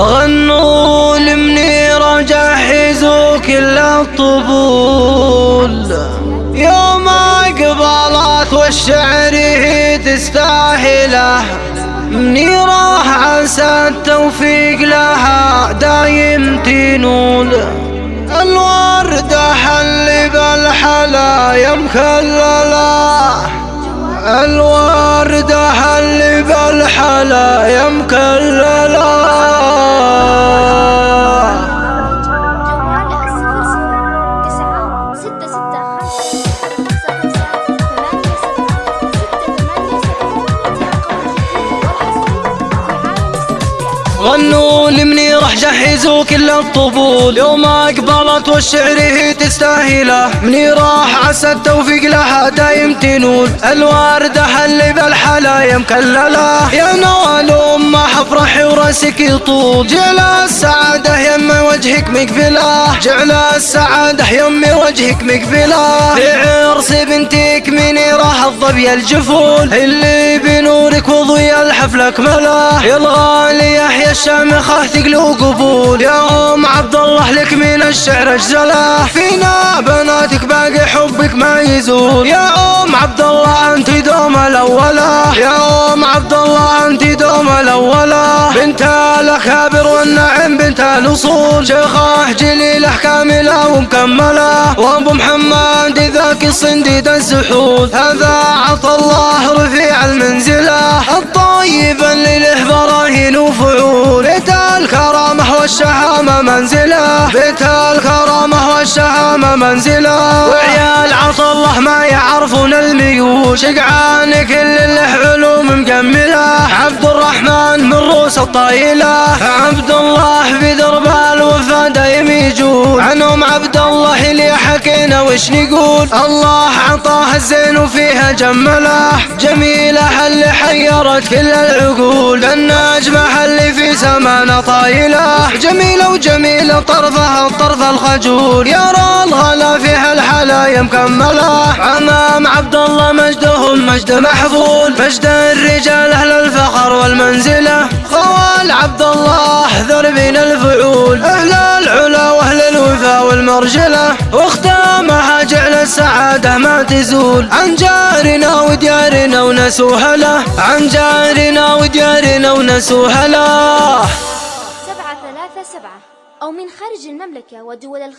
غنوا لمنيرة جهزوا كل الطبول. يوم أقبلت والشعر تستاهله. منيرة عسى التوفيق لها دايم تنول. الوردة حل بالحلا يمكلله الوردة حل بالحلا غنوا راح جهزوا كل الطبول. يوم أقبلت والشعر هي تستاهله. مني راح عسى التوفيق لها دايم تنول. الوردة حل بالحلا مكلله يا نوال امه حفرحي وراسك يطول جعل السعادة يم وجهك مقفلة. جعل السعادة يم وجهك مقفلة. في عرس بنتك منيره الظبي الجفول. اللي بنورك وضي الحفل اكمله يا الغالي يحيى الشامخة تقلو قبول يا أم عبد الله لك من الشعر أجزلة. فينا بناتك باقي حبك ما يزول. يا أم عبد الله بنت الاخابر والنعم بنت الأصول. شيخه جليله كامله ومكمله وأبو محمد ذاك الصنديد السحول هذا عطى الله رفيع المنزلة. الطيب اللي له براهين وفعول الكرامة والشهامة منزلة. بيت الكرامة والشهامة منزلة. وعيال عطى الله ما يعرفون الميول شقعان كل اللي الرحمن الطايله عبد الله في درب الوفا دايم يجول عنهم عبد الله اللي حكينا وش نقول. الله عطاه الزين وفيها جمله. جميله اللي حيرت كل العقول. النجمه اللي في سمانه طايلة. جميلة وجميلة طرفها الطرف الخجول. يرى الغلا فيها الحلايا مكملة. امام عبد الله مجدهم مجد محفول. مجد الرجال أهل الفخر والمنزلة. خوال عبد الله ذر بين الفعول. أهل العلا وأهل الوفا والمرجلة. واختامها جعل السعادة ما تزول. عن جارنا وديارنا ونسوها له عن جارنا وديارنا ونسوها له سبعة ثلاثة سبعة. أو من خارج المملكة ودول الخارج